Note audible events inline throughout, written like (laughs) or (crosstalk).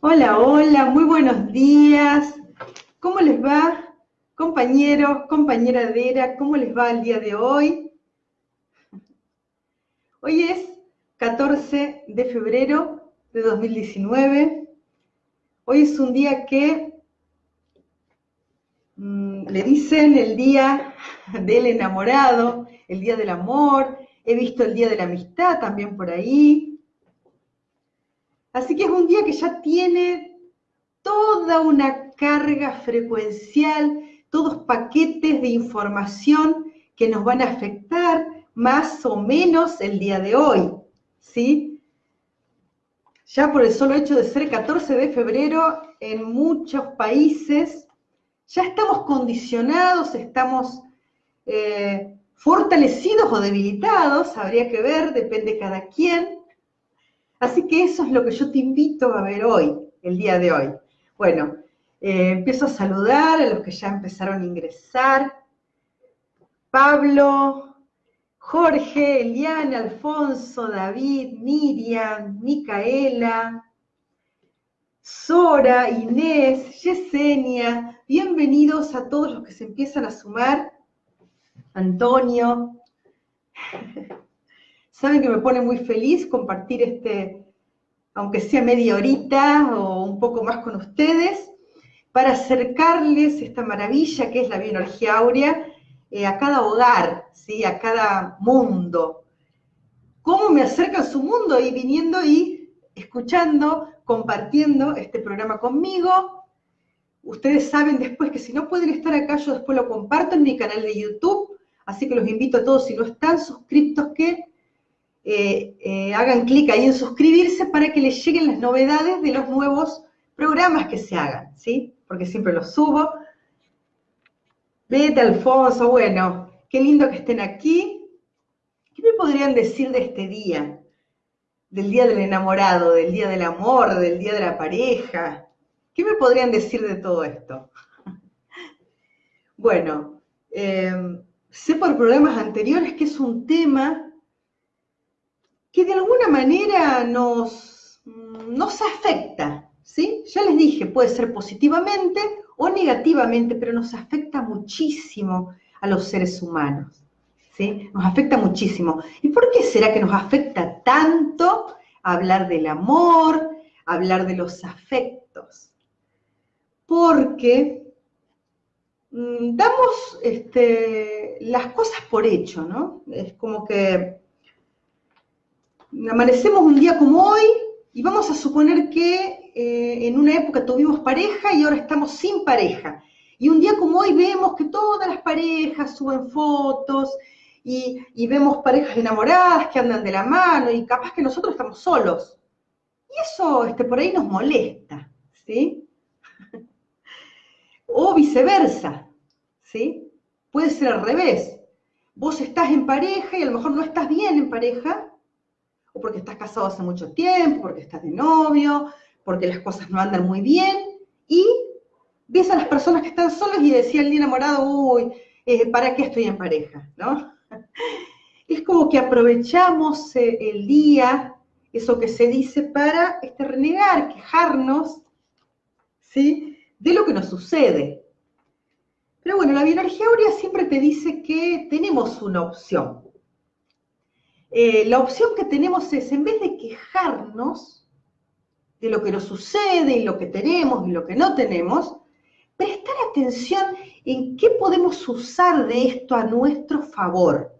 Hola, hola, muy buenos días. ¿Cómo les va, compañeros, compañera Dera? ¿Cómo les va el día de hoy? Hoy es 14 de febrero de 2019. Hoy es un día que mm, le dicen el día del enamorado, el día del amor. He visto el día de la amistad también por ahí. Así que es un día que ya tiene toda una carga frecuencial, todos paquetes de información que nos van a afectar más o menos el día de hoy, ¿sí? Ya por el solo hecho de ser 14 de febrero, en muchos países ya estamos condicionados, estamos eh, fortalecidos o debilitados, habría que ver, depende cada quien, Así que eso es lo que yo te invito a ver hoy, el día de hoy. Bueno, eh, empiezo a saludar a los que ya empezaron a ingresar. Pablo, Jorge, Eliana, Alfonso, David, Miriam, Micaela, Sora, Inés, Yesenia, bienvenidos a todos los que se empiezan a sumar. Antonio, Saben que me pone muy feliz compartir este, aunque sea media horita o un poco más con ustedes, para acercarles esta maravilla que es la bioenergía áurea eh, a cada hogar, ¿sí? a cada mundo. ¿Cómo me acerca a su mundo? Y viniendo y escuchando, compartiendo este programa conmigo. Ustedes saben después que si no pueden estar acá, yo después lo comparto en mi canal de YouTube, así que los invito a todos, si no están suscriptos, que eh, eh, hagan clic ahí en suscribirse para que les lleguen las novedades de los nuevos programas que se hagan, ¿sí? Porque siempre los subo. Vete, Alfonso, bueno, qué lindo que estén aquí. ¿Qué me podrían decir de este día? Del día del enamorado, del día del amor, del día de la pareja. ¿Qué me podrían decir de todo esto? (laughs) Bueno, eh, sé por programas anteriores que es un tema que de alguna manera nos, nos afecta, ¿sí? Ya les dije, puede ser positivamente o negativamente, pero nos afecta muchísimo a los seres humanos, ¿sí? Nos afecta muchísimo. ¿Y por qué será que nos afecta tanto hablar del amor, hablar de los afectos? Porque mm, damos este, las cosas por hecho, ¿no? Es como que amanecemos un día como hoy y vamos a suponer que eh, en una época tuvimos pareja y ahora estamos sin pareja. Y un día como hoy vemos que todas las parejas suben fotos y, vemos parejas enamoradas que andan de la mano y capaz que nosotros estamos solos. Y eso este, por ahí nos molesta, ¿sí? (laughs) o viceversa, ¿sí? Puede ser al revés. Vos estás en pareja y a lo mejor no estás bien en pareja o porque estás casado hace mucho tiempo, porque estás de novio, porque las cosas no andan muy bien, y ves a las personas que están solas y decía el día enamorado, uy, eh, ¿para qué estoy en pareja? ¿No? (laughs) Es como que aprovechamos eh, el día, eso que se dice, para este, renegar, quejarnos, ¿sí? De lo que nos sucede. Pero bueno, la bioenergía aurea siempre te dice que tenemos una opción. Eh, la opción que tenemos es, en vez de quejarnos de lo que nos sucede y lo que tenemos y lo que no tenemos, prestar atención en qué podemos usar de esto a nuestro favor.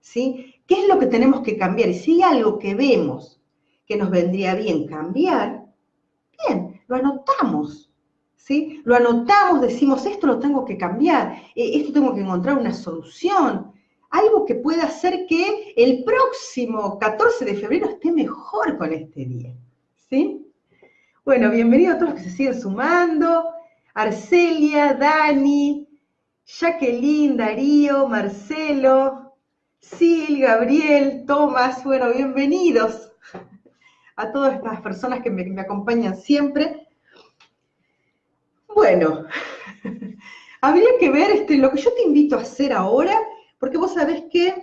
¿Sí? ¿Qué es lo que tenemos que cambiar? Y si hay algo que vemos que nos vendría bien cambiar, bien, lo anotamos. ¿Sí? Lo anotamos, decimos, esto lo tengo que cambiar, eh, esto tengo que encontrar una solución, algo que pueda hacer que el próximo 14 de febrero esté mejor con este día. ¿Sí? Bueno, bienvenidos a todos los que se siguen sumando. Arcelia, Dani, Jacqueline, Darío, Marcelo, Sil, Gabriel, Tomás, bueno, bienvenidos a todas estas personas que me, acompañan siempre. Bueno, (laughs) habría que ver este, lo que yo te invito a hacer ahora porque vos sabés que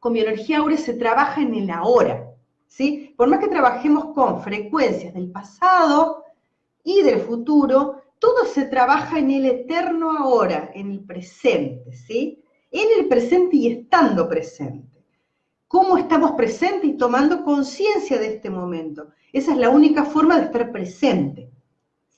con bioenergía áurea se trabaja en el ahora, ¿sí? Por más que trabajemos con frecuencias del pasado y del futuro, todo se trabaja en el eterno ahora, en el presente, ¿sí? En el presente y estando presente. ¿Cómo estamos presentes y tomando conciencia de este momento? Esa es la única forma de estar presente.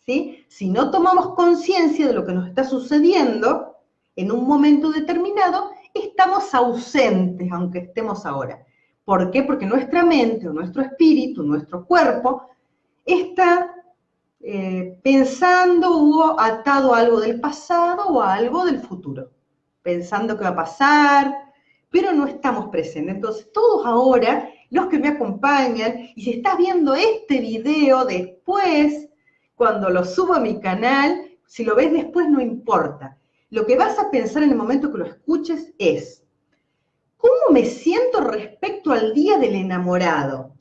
¿sí? Si no tomamos conciencia de lo que nos está sucediendo en un momento determinado, estamos ausentes, aunque estemos ahora. ¿Por qué? Porque nuestra mente, o nuestro espíritu, nuestro cuerpo, está eh, pensando o atado a algo del pasado o a algo del futuro, pensando que va a pasar, pero no estamos presentes. Entonces, todos ahora, los que me acompañan, y si estás viendo este video después, cuando lo subo a mi canal, si lo ves después no importa. Lo que vas a pensar en el momento que lo escuches es, ¿cómo me siento respecto al día del enamorado?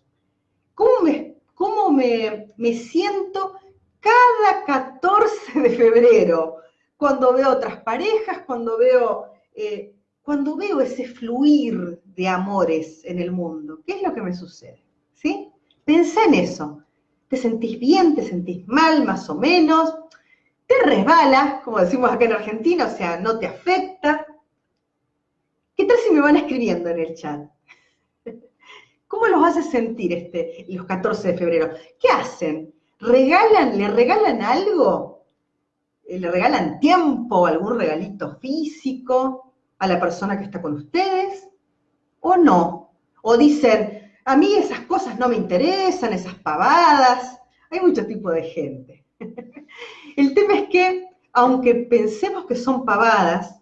¿Cómo me, cómo me, me siento cada 14 de febrero? Cuando veo otras parejas, cuando veo, eh, cuando veo ese fluir de amores en el mundo. ¿Qué es lo que me sucede? ¿Sí? Pensé en eso. ¿Te sentís bien? ¿Te sentís mal? Más o menos te resbala, como decimos acá en Argentina, o sea, no te afecta. ¿Qué tal si me van escribiendo en el chat? (laughs) ¿Cómo los hace sentir este, los 14 de febrero? ¿Qué hacen? ¿Regalan, le regalan algo? Eh, ¿Le regalan tiempo, algún regalito físico a la persona que está con ustedes? ¿O no? ¿O dicen, a mí esas cosas no me interesan, esas pavadas? Hay mucho tipo de gente. (laughs) El tema es que, aunque pensemos que son pavadas,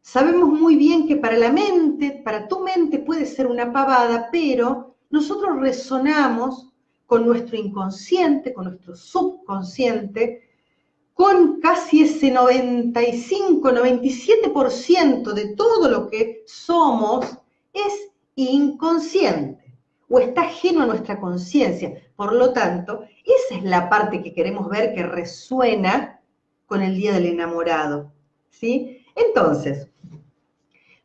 sabemos muy bien que para la mente, para tu mente puede ser una pavada, pero nosotros resonamos con nuestro inconsciente, con nuestro subconsciente, con casi ese 95, 97% de todo lo que somos es inconsciente o está ajeno a nuestra conciencia. Por lo tanto, esa es la parte que queremos ver que resuena con el Día del Enamorado. ¿sí? Entonces,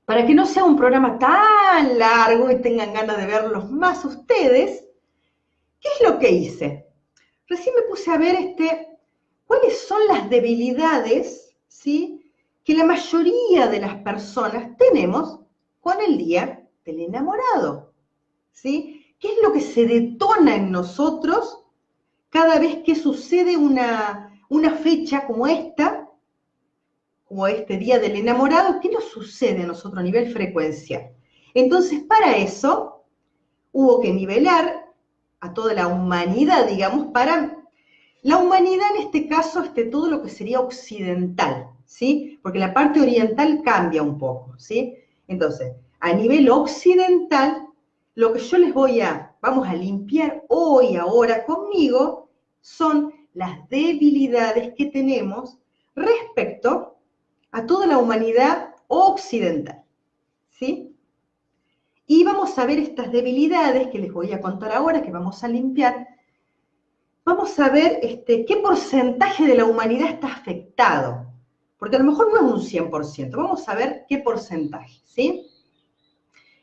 para que no sea un programa tan largo y tengan ganas de verlos más ustedes, ¿qué es lo que hice? Recién me puse a ver este, cuáles son las debilidades ¿sí? que la mayoría de las personas tenemos con el Día del Enamorado. ¿sí? ¿Qué es lo que se detona en nosotros cada vez que sucede una, fecha como esta, como este Día del Enamorado? ¿Qué nos sucede a nosotros a nivel frecuencia? Entonces, para eso, hubo que nivelar a toda la humanidad, digamos, para la humanidad en este caso, este, todo lo que sería occidental, ¿sí? Porque la parte oriental cambia un poco, ¿sí? Entonces, a nivel occidental, lo que yo les voy a, vamos a limpiar hoy, ahora conmigo, son las debilidades que tenemos respecto a toda la humanidad occidental. ¿Sí? Y vamos a ver estas debilidades que les voy a contar ahora, que vamos a limpiar. Vamos a ver este, qué porcentaje de la humanidad está afectado. Porque a lo mejor no es un 100%. Vamos a ver qué porcentaje, ¿sí?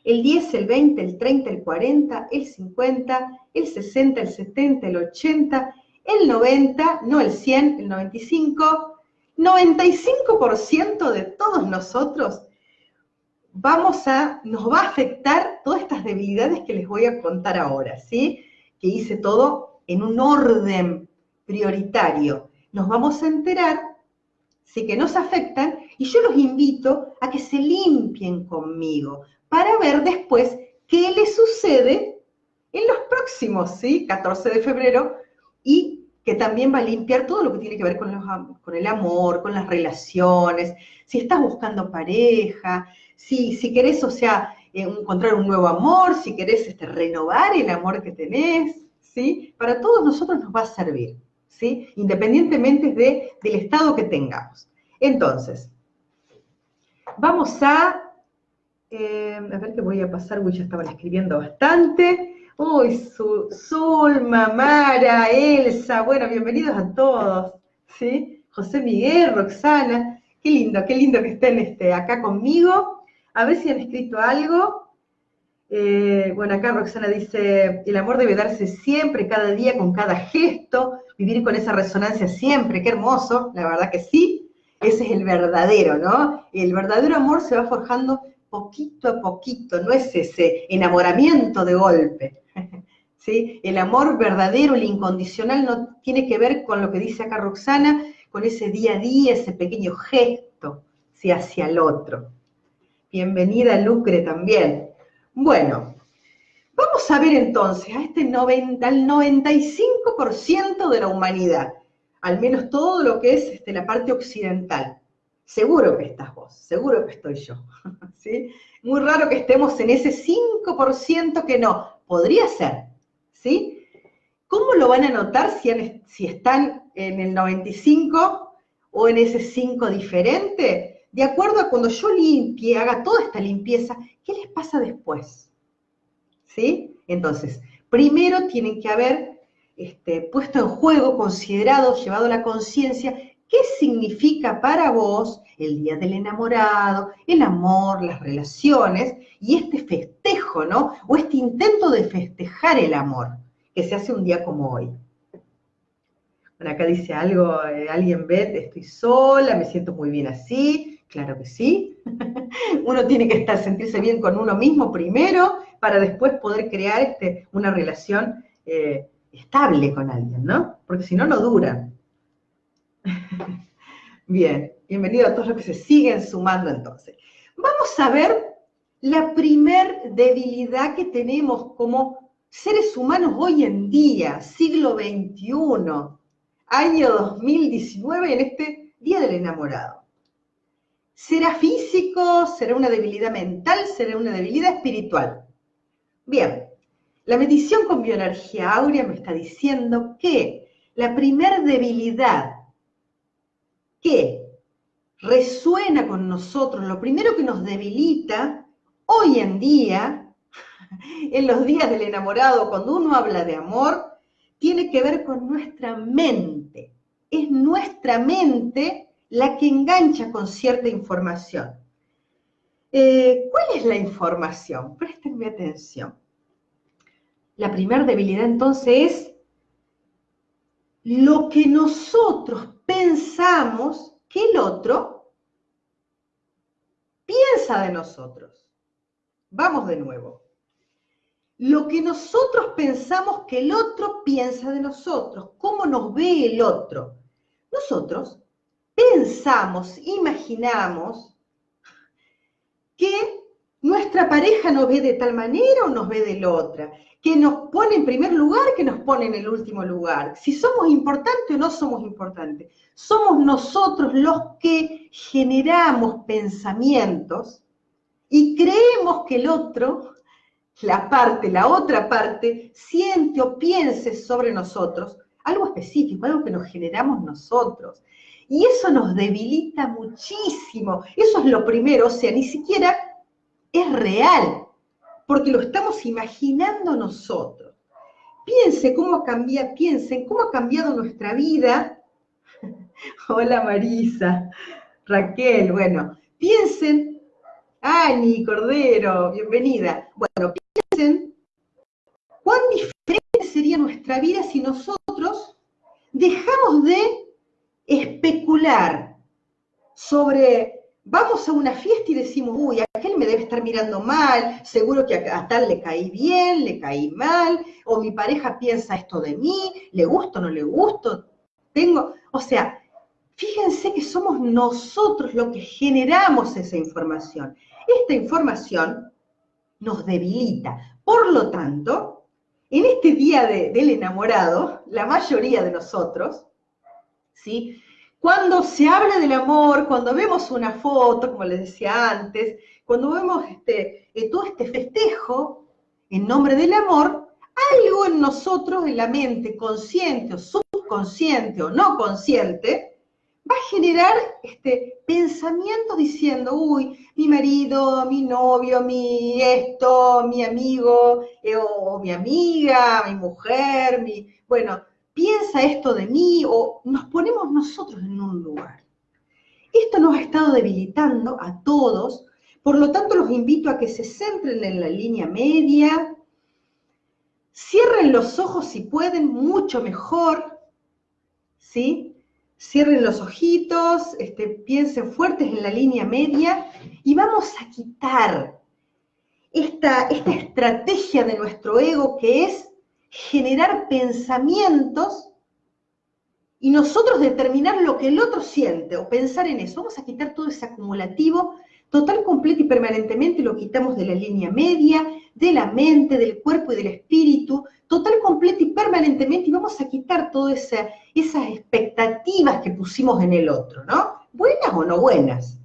El 10, el 20, el 30, el 40, el 50, el 60, el 70, el 80, el 90, no el 100, el 95, 95% de todos nosotros vamos a, nos va a afectar todas estas debilidades que les voy a contar ahora, ¿sí? Que hice todo en un orden prioritario. Nos vamos a enterar, sí que nos afectan, y yo los invito a que se limpien conmigo, para ver después qué le sucede en los próximos, ¿sí? 14 de febrero, y que también va a limpiar todo lo que tiene que ver con, con el amor, con las relaciones, si estás buscando pareja, si, si querés, o sea, eh, encontrar un nuevo amor, si querés este, renovar el amor que tenés, ¿sí? Para todos nosotros nos va a servir, ¿sí? Independientemente de, del estado que tengamos. Entonces, vamos a a ver qué voy a pasar, uy, ya estaban escribiendo bastante. Uy, Zulma, Mara, Elsa, bueno, bienvenidos a todos, ¿sí? José Miguel, Roxana, qué lindo, qué lindo que estén este, acá conmigo. A ver si han escrito algo. Eh, bueno, acá Roxana dice, el amor debe darse siempre, cada día, con cada gesto, vivir con esa resonancia siempre, qué hermoso, la verdad que sí, ese es el verdadero, ¿no? El verdadero amor se va forjando poquito a poquito, no es ese enamoramiento de golpe. (laughs) ¿Sí? El amor verdadero, el incondicional, no tiene que ver con lo que dice acá Roxana, con ese día a día, ese pequeño gesto hacia el otro. Bienvenida Lucre también. Bueno, vamos a ver entonces a este 90, al 95% de la humanidad, al menos todo lo que es este, la parte occidental. Seguro que estás vos, seguro que estoy yo. (laughs) ¿sí? Muy raro que estemos en ese 5% que no. Podría ser, ¿sí? ¿Cómo lo van a notar si, si están en el 95 o en ese 5 diferente? De acuerdo a cuando yo limpie, haga toda esta limpieza, ¿qué les pasa después? ¿Sí? Entonces, primero tienen que haber este, puesto en juego, considerado, llevado a la conciencia ¿Qué significa para vos el Día del Enamorado, el amor, las relaciones y este festejo, ¿no? O este intento de festejar el amor que se hace un día como hoy. Bueno, acá dice algo, eh, alguien ve, estoy sola, me siento muy bien así. Claro que sí. (laughs) uno tiene que estar, sentirse bien con uno mismo primero para después poder crear este, una relación eh, estable con alguien, ¿no? Porque si no, no dura. (laughs) Bien, bienvenido a todos los que se siguen sumando entonces. Vamos a ver la primer debilidad que tenemos como seres humanos hoy en día, siglo XXI, año 2019, en este Día del Enamorado. ¿Será físico? ¿Será una debilidad mental? ¿Será una debilidad espiritual? Bien, la medición con bioenergía áurea me está diciendo que la primer debilidad que resuena con nosotros, lo primero que nos debilita hoy en día, (laughs) en los días del enamorado, cuando uno habla de amor, tiene que ver con nuestra mente. Es nuestra mente la que engancha con cierta información. Eh, ¿Cuál es la información? Préstenme atención. La primera debilidad entonces es lo que nosotros pensamos que el otro piensa de nosotros. Vamos de nuevo. Lo que nosotros pensamos que el otro piensa de nosotros, cómo nos ve el otro. Nosotros pensamos, imaginamos que nuestra pareja nos ve de tal manera o nos ve de la otra, que nos pone en primer lugar, que nos pone en el último lugar, si somos importantes o no somos importantes. Somos nosotros los que generamos pensamientos y creemos que el otro, la parte, la otra parte, siente o piense sobre nosotros algo específico, algo que nos generamos nosotros. Y eso nos debilita muchísimo. Eso es lo primero, o sea, ni siquiera es real, porque lo estamos imaginando nosotros. Piense cómo piensen cómo ha cambiado nuestra vida. (laughs) Hola Marisa, Raquel, bueno, piensen, Ani Cordero, bienvenida. Bueno, piensen cuán diferente sería nuestra vida si nosotros dejamos de especular sobre vamos a una fiesta y decimos, uy, aquel me debe estar mirando mal, seguro que a, tal le caí bien, le caí mal, o mi pareja piensa esto de mí, le gusto no le gusto, tengo, o sea, fíjense que somos nosotros los que generamos esa información. Esta información nos debilita. Por lo tanto, en este día del enamorado, la mayoría de nosotros, ¿sí? Cuando se habla del amor, cuando vemos una foto, como les decía antes, cuando vemos este, eh, todo este festejo en nombre del amor, algo en nosotros, en la mente, consciente o subconsciente o no consciente, va a generar este pensamiento diciendo, uy, mi marido, mi novio, mi esto, mi amigo, eh, o mi amiga, mi mujer, mi, bueno, piensa esto de mí o nos ponemos nosotros en un lugar. Esto nos ha estado debilitando a todos Por lo tanto, los invito a que se centren en la línea media, cierren los ojos si pueden, mucho mejor, ¿sí? Cierren los ojitos, este, piensen fuertes en la línea media y vamos a quitar esta, esta estrategia de nuestro ego que es generar pensamientos y nosotros determinar lo que el otro siente o pensar en eso. Vamos a quitar todo ese acumulativo total, completo y permanentemente, lo quitamos de la línea media, de la mente, del cuerpo y del espíritu, total, completo y permanentemente, y vamos a quitar todas esas expectativas que pusimos en el otro, ¿no? Buenas o no buenas.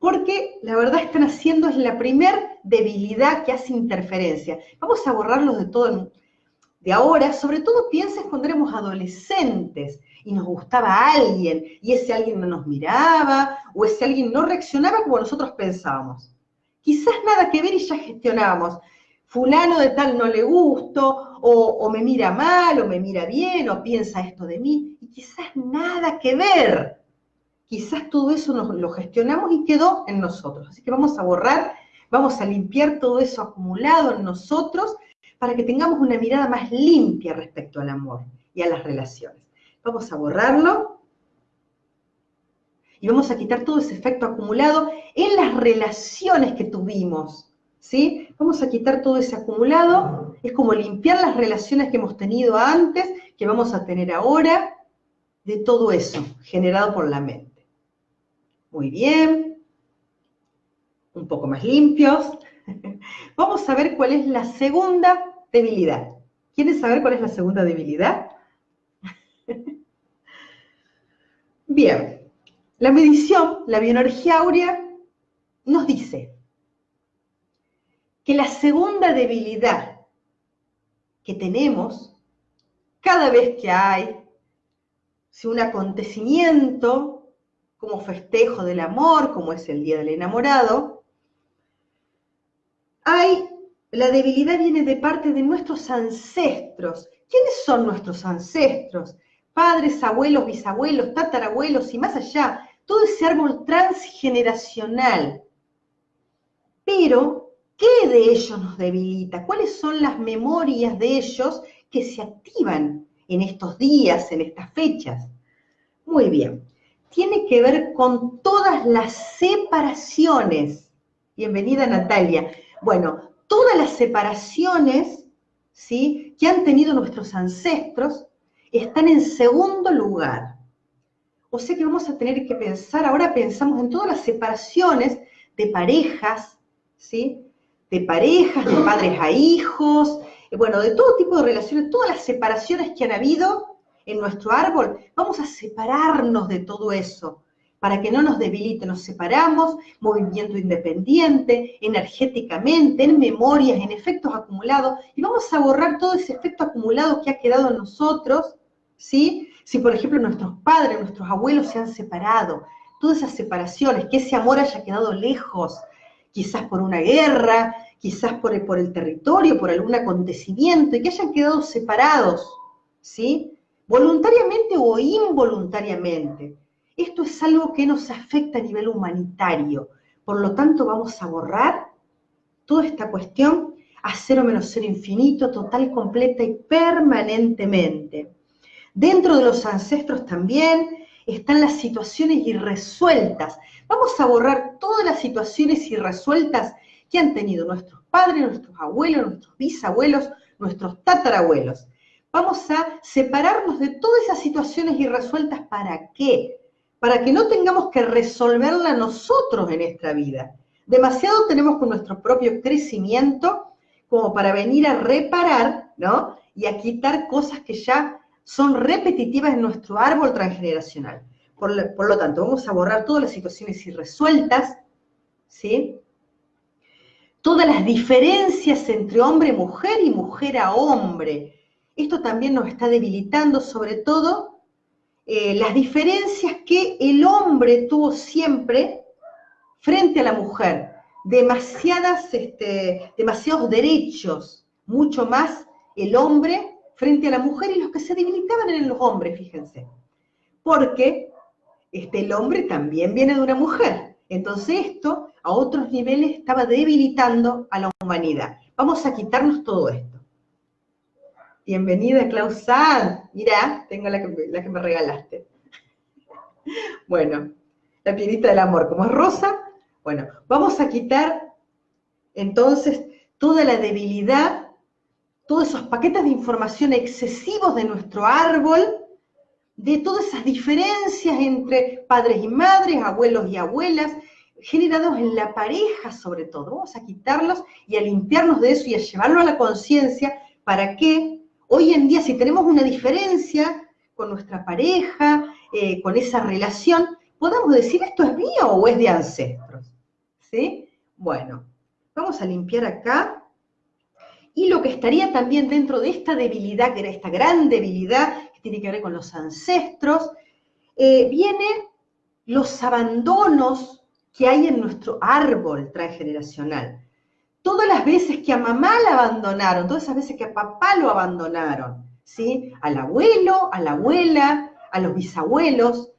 Porque la verdad están haciendo, es la primer debilidad que hace interferencia. Vamos a borrarlos de todo, de ahora, sobre todo pienses cuando éramos adolescentes y nos gustaba alguien y ese alguien no nos miraba o ese alguien no reaccionaba como nosotros pensábamos. Quizás nada que ver y ya gestionábamos. Fulano de tal no le gusto, o, me mira mal, o me mira bien, o piensa esto de mí, y quizás nada que ver. Quizás todo eso nos, lo gestionamos y quedó en nosotros. Así que vamos a borrar, vamos a limpiar todo eso acumulado en nosotros para que tengamos una mirada más limpia respecto al amor y a las relaciones. Vamos a borrarlo y vamos a quitar todo ese efecto acumulado en las relaciones que tuvimos, ¿sí? Vamos a quitar todo ese acumulado, es como limpiar las relaciones que hemos tenido antes, que vamos a tener ahora, de todo eso generado por la mente. Muy bien, un poco más limpios. (laughs) Vamos a ver cuál es la segunda debilidad. ¿Quieres saber cuál es la segunda debilidad? (laughs) Bien, la medición, la bioenergía áurea, nos dice que la segunda debilidad que tenemos cada vez que hay si un acontecimiento como festejo del amor, como es el Día del Enamorado, hay la debilidad viene de parte de nuestros ancestros. ¿Quiénes son nuestros ancestros? Padres, abuelos, bisabuelos, tatarabuelos y más allá. Todo ese árbol transgeneracional. Pero, ¿qué de ellos nos debilita? ¿Cuáles son las memorias de ellos que se activan en estos días, en estas fechas? Muy bien. Tiene que ver con todas las separaciones. Bienvenida Natalia. Bueno, todas las separaciones ¿sí? que han tenido nuestros ancestros están en segundo lugar. O sea que vamos a tener que pensar, ahora pensamos en todas las separaciones de parejas, ¿sí? De parejas, de padres a hijos, bueno, de todo tipo de relaciones, todas las separaciones que han habido en nuestro árbol, vamos a separarnos de todo eso para que no nos debilite, nos separamos, movimiento independiente, energéticamente, en memorias, en efectos acumulados, y vamos a borrar todo ese efecto acumulado que ha quedado en nosotros, ¿sí? Si, por ejemplo, nuestros padres, nuestros abuelos se han separado, todas esas separaciones, que ese amor haya quedado lejos, quizás por una guerra, quizás por el, por el territorio, por algún acontecimiento, y que hayan quedado separados, ¿sí? Voluntariamente o involuntariamente. Esto es algo que nos afecta a nivel humanitario. Por lo tanto, vamos a borrar toda esta cuestión a cero menos cero infinito, total, completa y permanentemente. Dentro de los ancestros también están las situaciones irresueltas. Vamos a borrar todas las situaciones irresueltas que han tenido nuestros padres, nuestros abuelos, nuestros bisabuelos, nuestros tatarabuelos. Vamos a separarnos de todas esas situaciones irresueltas. ¿Para qué? Para que no tengamos que resolverla nosotros en esta vida. Demasiado tenemos con nuestro propio crecimiento como para venir a reparar, ¿no? Y a quitar cosas que ya son repetitivas en nuestro árbol transgeneracional. Por, lo tanto, vamos a borrar todas las situaciones irresueltas, ¿sí? Todas las diferencias entre hombre y mujer y mujer a hombre. Esto también nos está debilitando, sobre todo eh, las diferencias que el hombre tuvo siempre frente a la mujer. Demasiadas, este, demasiados derechos, mucho más el hombre frente a la mujer y los que se debilitaban eran los hombres, fíjense. Porque este, el hombre también viene de una mujer. Entonces esto a otros niveles estaba debilitando a la humanidad. Vamos a quitarnos todo esto. Bienvenida, Klaus Mira, tengo la que, la que me regalaste. Bueno, la piedrita del amor, como es rosa, bueno, vamos a quitar entonces toda la debilidad, todos esos paquetes de información excesivos de nuestro árbol, de todas esas diferencias entre padres y madres, abuelos y abuelas, generados en la pareja sobre todo. Vamos a quitarlos y a limpiarnos de eso y a llevarlo a la conciencia para que hoy en día si tenemos una diferencia con nuestra pareja, eh, con esa relación, podamos decir esto es mío o es de ancestros. ¿Sí? Bueno, vamos a limpiar acá. Y lo que estaría también dentro de esta debilidad, que era esta gran debilidad que tiene que ver con los ancestros, eh, viene los abandonos que hay en nuestro árbol transgeneracional. Todas las veces que a mamá la abandonaron, todas esas veces que a papá lo abandonaron, ¿sí? Al abuelo, a la abuela, a los bisabuelos.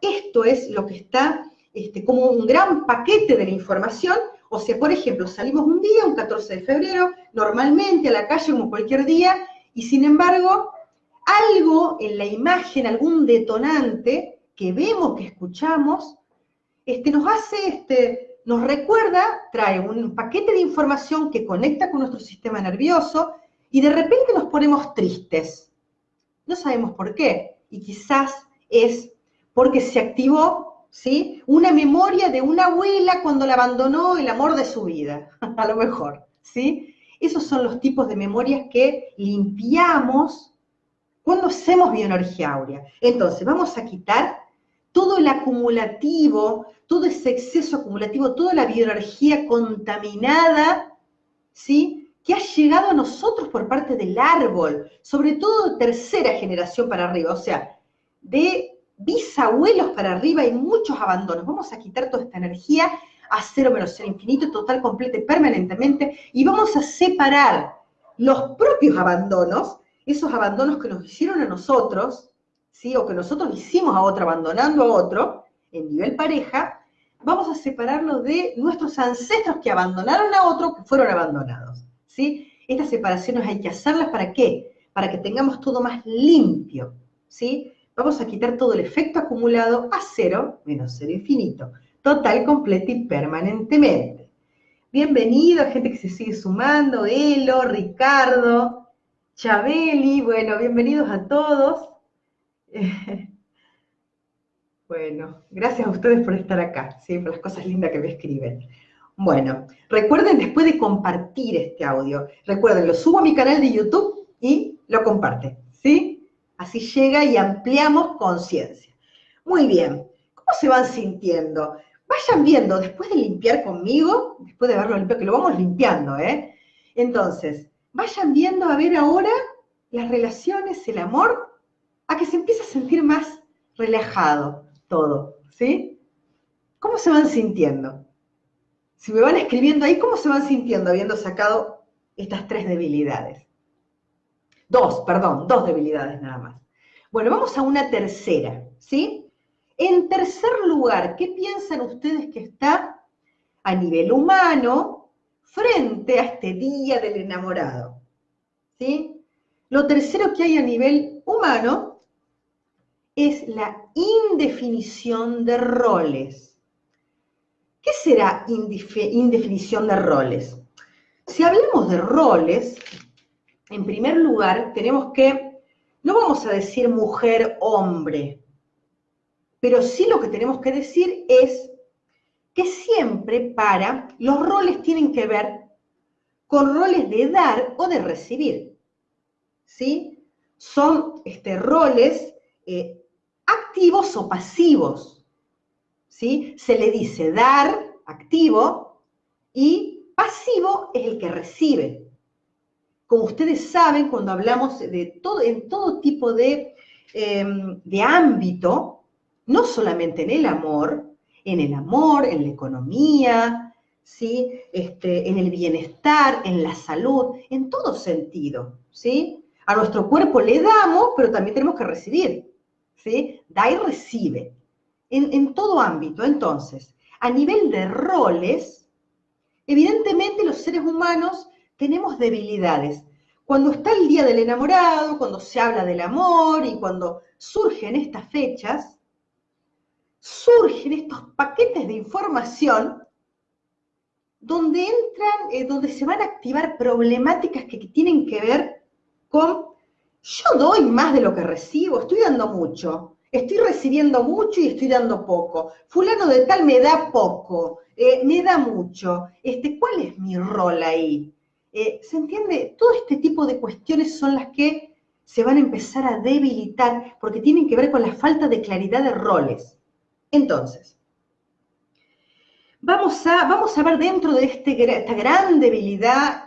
Esto es lo que está este, como un gran paquete de la información. O sea, por ejemplo, salimos un día, un 14 de febrero, normalmente a la calle como cualquier día, y sin embargo, algo en la imagen, algún detonante que vemos, que escuchamos, este, nos hace, este, nos recuerda, trae un paquete de información que conecta con nuestro sistema nervioso y de repente nos ponemos tristes. No sabemos por qué. Y quizás es porque se activó, ¿sí? Una memoria de una abuela cuando la abandonó el amor de su vida, (laughs) a lo mejor, ¿sí? Esos son los tipos de memorias que limpiamos cuando hacemos bioenergía áurea. Entonces, vamos a quitar todo el acumulativo, todo ese exceso acumulativo, toda la bioenergía contaminada, ¿sí? Que ha llegado a nosotros por parte del árbol, sobre todo tercera generación para arriba, o sea, de bisabuelos para arriba hay muchos abandonos. Vamos a quitar toda esta energía a cero menos el infinito, total, completo y permanentemente, y vamos a separar los propios abandonos, esos abandonos que nos hicieron a nosotros, ¿sí? o que nosotros hicimos a otro abandonando a otro, en nivel pareja, vamos a separarlo de nuestros ancestros que abandonaron a otro que fueron abandonados. ¿sí? Estas separaciones hay que hacerlas para qué? Para que tengamos todo más limpio. ¿sí? Vamos a quitar todo el efecto acumulado a cero menos cero infinito, total, completo y permanentemente. Bienvenido, gente que se sigue sumando, Elo, Ricardo, Chabeli, bueno, bienvenidos a todos. (laughs) Bueno, gracias a ustedes por estar acá, ¿sí? por las cosas lindas que me escriben. Bueno, recuerden después de compartir este audio, recuerden, lo subo a mi canal de YouTube y lo comparten, ¿sí? Así llega y ampliamos conciencia. Muy bien, ¿cómo se van sintiendo? Vayan viendo, después de limpiar conmigo, después de verlo limpiado, que lo vamos limpiando, ¿eh? Entonces, vayan viendo a ver ahora las relaciones, el amor, a que se empiece a sentir más relajado todo, ¿sí? ¿Cómo se van sintiendo? Si me van escribiendo ahí, ¿cómo se van sintiendo habiendo sacado estas tres debilidades? Dos, perdón, dos debilidades nada más. Bueno, vamos a una tercera, ¿sí? En tercer lugar, ¿qué piensan ustedes que está a nivel humano frente a este día del enamorado? ¿Sí? Lo tercero que hay a nivel humano es la indefinición de roles. ¿Qué será indefinición de roles? Si hablamos de roles, en primer lugar tenemos que, no vamos a decir mujer-hombre, pero sí lo que tenemos que decir es que siempre para, los roles tienen que ver con roles de dar o de recibir. ¿Sí? Son este, roles eh, activos o pasivos. ¿sí? Se le dice dar, activo, y pasivo es el que recibe. Como ustedes saben, cuando hablamos de todo, en todo tipo de, em, de ámbito, no solamente en el amor, en el amor, en la economía, ¿sí? Este, en el bienestar, en la salud, en todo sentido, ¿sí? A nuestro cuerpo le damos, pero también tenemos que recibir. Da y recibe, en, todo ámbito. Entonces, a nivel de roles, evidentemente los seres humanos tenemos debilidades. Cuando está el día del enamorado, cuando se habla del amor y cuando surgen estas fechas, surgen estos paquetes de información donde entran, eh, donde se van a activar problemáticas que tienen que ver con yo doy más de lo que recibo, estoy dando mucho, estoy recibiendo mucho y estoy dando poco. Fulano de tal me da poco, eh, me da mucho. Este, ¿Cuál es mi rol ahí? Eh, ¿Se entiende? Todo este tipo de cuestiones son las que se van a empezar a debilitar porque tienen que ver con la falta de claridad de roles. Entonces, vamos a, vamos a ver dentro de este, esta gran debilidad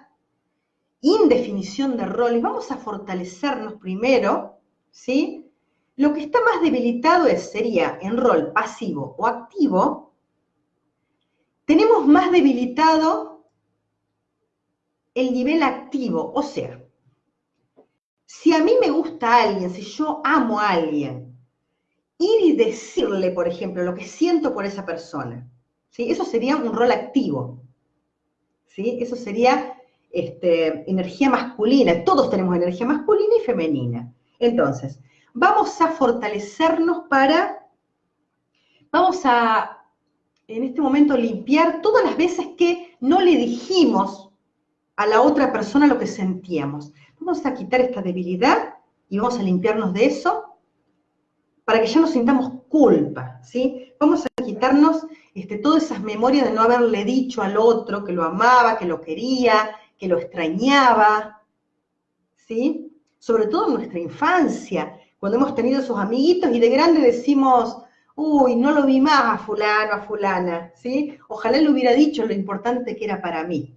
indefinición de roles, vamos a fortalecernos primero, ¿sí? Lo que está más debilitado es, sería en rol pasivo o activo, tenemos más debilitado el nivel activo, o sea, si a mí me gusta alguien, si yo amo a alguien, ir y decirle, por ejemplo, lo que siento por esa persona, ¿sí? Eso sería un rol activo, ¿sí? Eso sería este, energía masculina, todos tenemos energía masculina y femenina. Entonces, vamos a fortalecernos para, vamos a, en este momento, limpiar todas las veces que no le dijimos a la otra persona lo que sentíamos. Vamos a quitar esta debilidad y vamos a limpiarnos de eso para que ya no sintamos culpa, ¿sí? Vamos a quitarnos este, todas esas memorias de no haberle dicho al otro que lo amaba, que lo quería, que lo extrañaba, ¿sí? Sobre todo en nuestra infancia, cuando hemos tenido esos amiguitos y de grande decimos, uy, no lo vi más a fulano, a fulana, ¿sí? Ojalá le hubiera dicho lo importante que era para mí.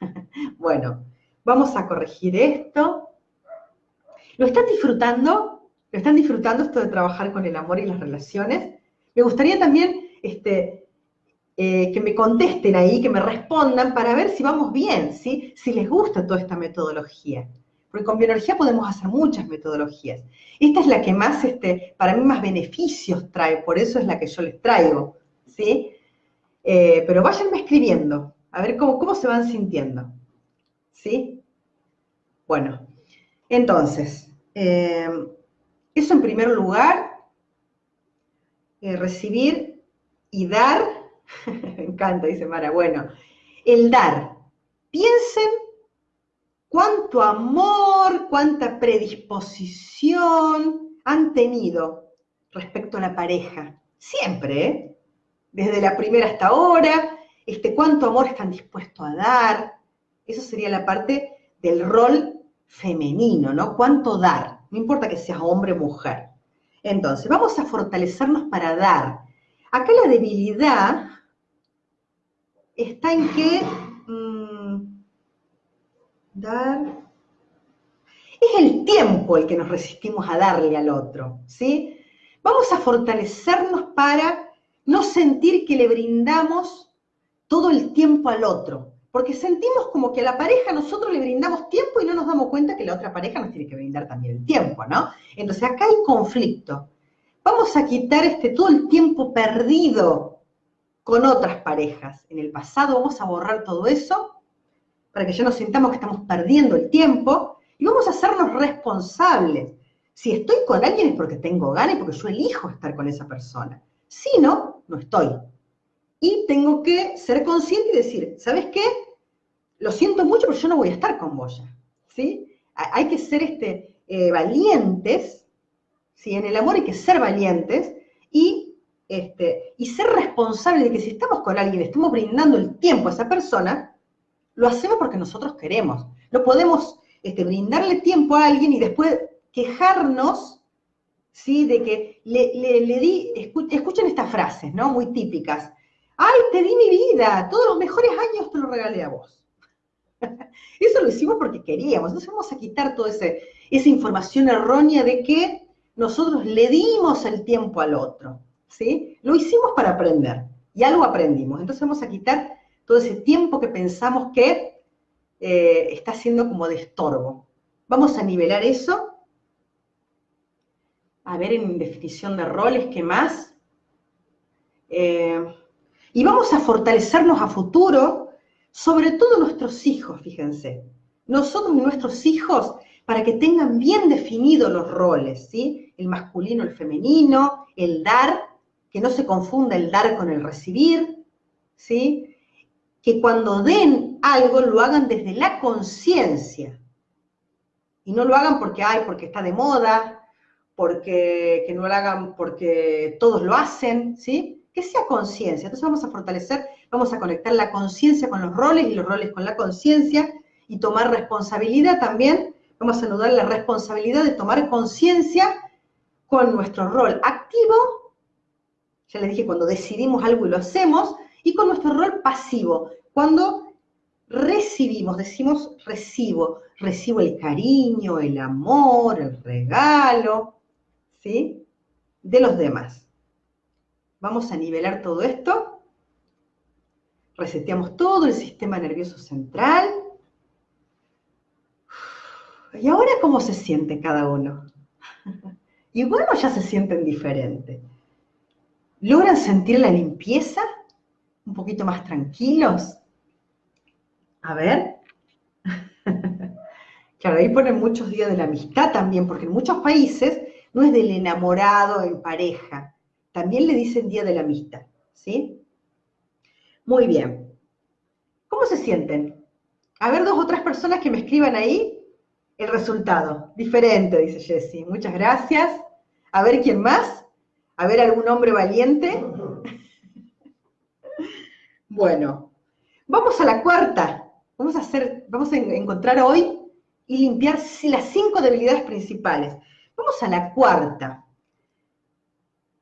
(laughs) bueno, vamos a corregir esto. ¿Lo están disfrutando? ¿Lo están disfrutando esto de trabajar con el amor y las relaciones? Me gustaría también este, eh, que me contesten ahí, que me respondan para ver si vamos bien, ¿sí? si les gusta toda esta metodología. Porque con bioenergía podemos hacer muchas metodologías. Esta es la que más, este, para mí, más beneficios trae, por eso es la que yo les traigo. ¿sí? Eh, pero váyanme escribiendo, a ver cómo, cómo se van sintiendo. ¿Sí? Bueno, entonces, eh, eso en primer lugar, recibir y dar (laughs) Me encanta, dice Mara. Bueno, el dar. Piensen cuánto amor, cuánta predisposición han tenido respecto a la pareja. Siempre, ¿eh? Desde la primera hasta ahora, este, cuánto amor están dispuestos a dar. Eso sería la parte del rol femenino, ¿no? Cuánto dar. No importa que seas hombre o mujer. Entonces, vamos a fortalecernos para dar. Acá la debilidad está en que mm, dar... Es el tiempo el que nos resistimos a darle al otro, ¿sí? Vamos a fortalecernos para no sentir que le brindamos todo el tiempo al otro, porque sentimos como que a la pareja nosotros le brindamos tiempo y no nos damos cuenta que la otra pareja nos tiene que brindar también el tiempo, ¿no? Entonces acá hay conflicto. Vamos a quitar este todo el tiempo perdido con otras parejas en el pasado, vamos a borrar todo eso para que ya nos sintamos que estamos perdiendo el tiempo y vamos a hacernos responsables. Si estoy con alguien es porque tengo ganas y porque yo elijo estar con esa persona. Si no, no estoy. Y tengo que ser consciente y decir, ¿sabes qué? Lo siento mucho, pero yo no voy a estar con vos ya. ¿sí? Hay que ser este, eh, valientes, ¿sí? en el amor hay que ser valientes y este, y ser responsable de que si estamos con alguien, estamos brindando el tiempo a esa persona, lo hacemos porque nosotros queremos. No podemos este, brindarle tiempo a alguien y después quejarnos ¿sí? de que le, di, escuchen estas frases, ¿no? Muy típicas. Ay, te di mi vida, todos los mejores años te lo regalé a vos. (laughs) Eso lo hicimos porque queríamos. Entonces vamos a quitar toda esa información errónea de que nosotros le dimos el tiempo al otro. ¿Sí? Lo hicimos para aprender y algo aprendimos. Entonces vamos a quitar todo ese tiempo que pensamos que eh, está siendo como de estorbo. Vamos a nivelar eso. A ver en definición de roles, ¿qué más? Eh, Y vamos a fortalecernos a futuro, sobre todo nuestros hijos, fíjense. Nosotros y nuestros hijos, para que tengan bien definidos los roles, ¿sí? El masculino, el femenino, el dar, que no se confunda el dar con el recibir, ¿sí? Que cuando den algo lo hagan desde la conciencia. Y no lo hagan porque, hay, porque está de moda, porque que no lo hagan porque todos lo hacen, ¿sí? Que sea conciencia. Entonces vamos a fortalecer, vamos a conectar la conciencia con los roles y los roles con la conciencia y tomar responsabilidad también. Vamos a anudar la responsabilidad de tomar conciencia con nuestro rol activo, ya les dije, cuando decidimos algo y lo hacemos, y con nuestro rol pasivo, cuando recibimos, decimos recibo, recibo el cariño, el amor, el regalo, ¿sí? De los demás. Vamos a nivelar todo esto. Reseteamos todo el sistema nervioso central. ¿Y ahora cómo se siente cada uno? (laughs) Y bueno, ya se sienten diferentes. ¿Logran sentir la limpieza? ¿Un poquito más tranquilos? A ver. (laughs) Claro, ahí ponen muchos días de la amistad también, porque en muchos países no es del enamorado en pareja, también le dicen día de la amistad, ¿sí? Muy bien. ¿Cómo se sienten? A ver, dos o tres personas que me escriban ahí el resultado. Diferente, dice Jessie. Muchas gracias. A ver quién más. A ver algún hombre valiente. (laughs) bueno, vamos a la cuarta. Vamos a hacer, vamos a encontrar hoy y limpiar las cinco debilidades principales. Vamos a la cuarta.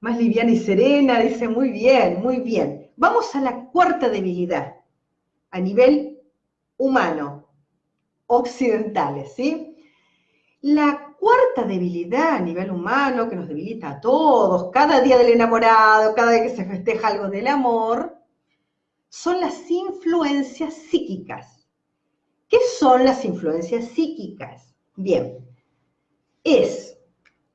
Más liviana y serena, dice muy bien, muy bien. Vamos a la cuarta debilidad a nivel humano, occidentales, ¿sí? La cuarta debilidad a nivel humano que nos debilita a todos, cada día del enamorado, cada vez que se festeja algo del amor, son las influencias psíquicas. ¿Qué son las influencias psíquicas? Bien, es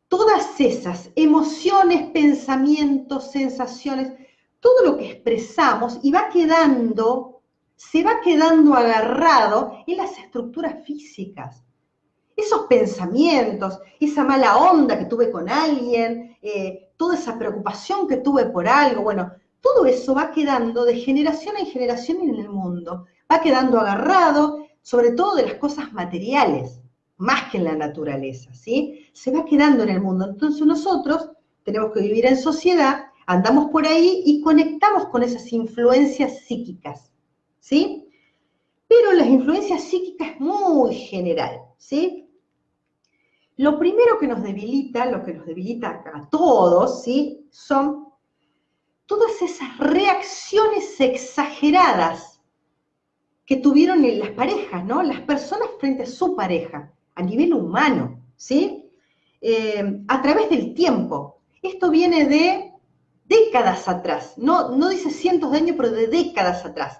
todas esas emociones, pensamientos, sensaciones, todo lo que expresamos y va quedando, se va quedando agarrado en las estructuras físicas esos pensamientos, esa mala onda que tuve con alguien, eh, toda esa preocupación que tuve por algo, bueno, todo eso va quedando de generación en generación en el mundo, va quedando agarrado sobre todo de las cosas materiales, más que en la naturaleza, ¿sí? Se va quedando en el mundo. Entonces nosotros tenemos que vivir en sociedad, andamos por ahí y conectamos con esas influencias psíquicas, ¿sí? Pero las influencias psíquicas es muy general, ¿sí? Lo primero que nos debilita, lo que nos debilita a todos, ¿sí? Son todas esas reacciones exageradas que tuvieron las parejas, ¿no? Las personas frente a su pareja, a nivel humano, ¿sí? Eh, a través del tiempo. Esto viene de décadas atrás, no, no dice cientos de años, pero de décadas atrás.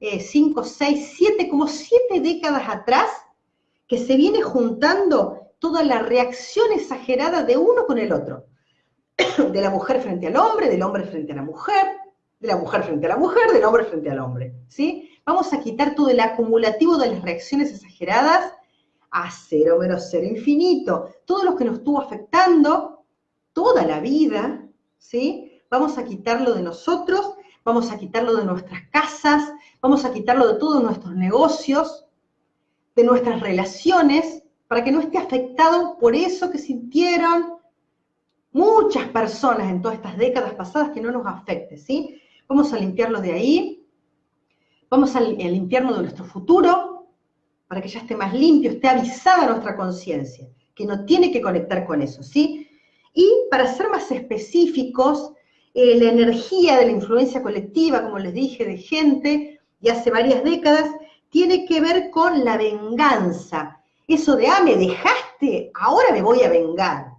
Eh, cinco, seis, siete, como siete décadas atrás, que se viene juntando toda la reacción exagerada de uno con el otro. De la mujer frente al hombre, del hombre frente a la mujer, de la mujer frente a la mujer, del hombre frente al hombre. ¿sí? Vamos a quitar todo el acumulativo de las reacciones exageradas a cero menos cero infinito. Todo lo que nos estuvo afectando toda la vida, ¿sí? Vamos a quitarlo de nosotros, vamos a quitarlo de nuestras casas, vamos a quitarlo de todos nuestros negocios, de nuestras relaciones, para que no esté afectado por eso que sintieron muchas personas en todas estas décadas pasadas que no nos afecte, ¿sí? Vamos a limpiarlo de ahí, vamos a limpiarlo de nuestro futuro, para que ya esté más limpio, esté avisada nuestra conciencia, que no tiene que conectar con eso, ¿sí? Y para ser más específicos, eh, la energía de la influencia colectiva, como les dije, de gente, y hace varias décadas, tiene que ver con la venganza, eso de, ah, me dejaste, ahora me voy a vengar.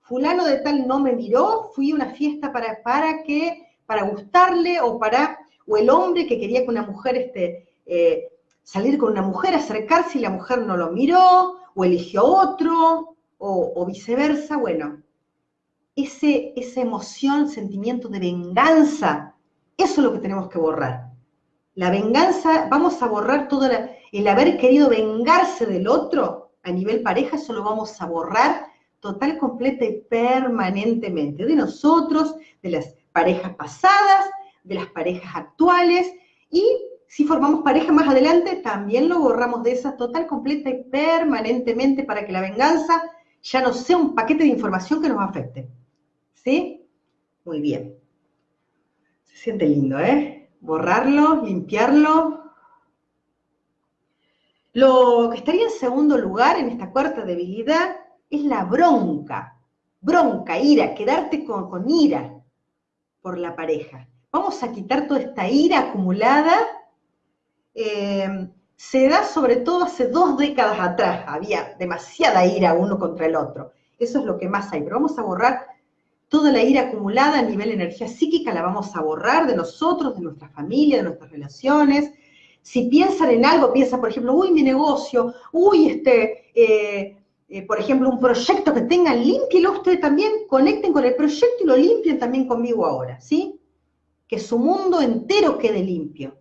Fulano de tal no me miró, fui a una fiesta para, para que, para gustarle, o para, o el hombre que quería con una mujer, este, eh, salir con una mujer, acercarse y la mujer no lo miró, o eligió otro, o, viceversa, bueno, ese, esa emoción, sentimiento de venganza, Eso es lo que tenemos que borrar. La venganza, vamos a borrar todo el haber querido vengarse del otro a nivel pareja, eso lo vamos a borrar total, completa y permanentemente. De nosotros, de las parejas pasadas, de las parejas actuales y si formamos pareja más adelante, también lo borramos de esa total, completa y permanentemente para que la venganza ya no sea un paquete de información que nos afecte. ¿Sí? Muy bien. Se siente lindo, ¿eh? Borrarlo, limpiarlo. Lo que estaría en segundo lugar en esta cuarta debilidad es la bronca. Bronca, ira, quedarte con, ira por la pareja. Vamos a quitar toda esta ira acumulada eh, se da sobre todo hace dos décadas atrás, había demasiada ira uno contra el otro. Eso es lo que más hay, pero vamos a borrar toda la ira acumulada a nivel energía psíquica, la vamos a borrar de nosotros, de nuestra familia, de nuestras relaciones. Si piensan en algo, piensan, por ejemplo, uy, mi negocio, uy, este, eh, eh, por ejemplo, un proyecto que tengan, límpielo ustedes también, conecten con el proyecto y lo limpien también conmigo ahora, ¿sí? Que su mundo entero quede limpio.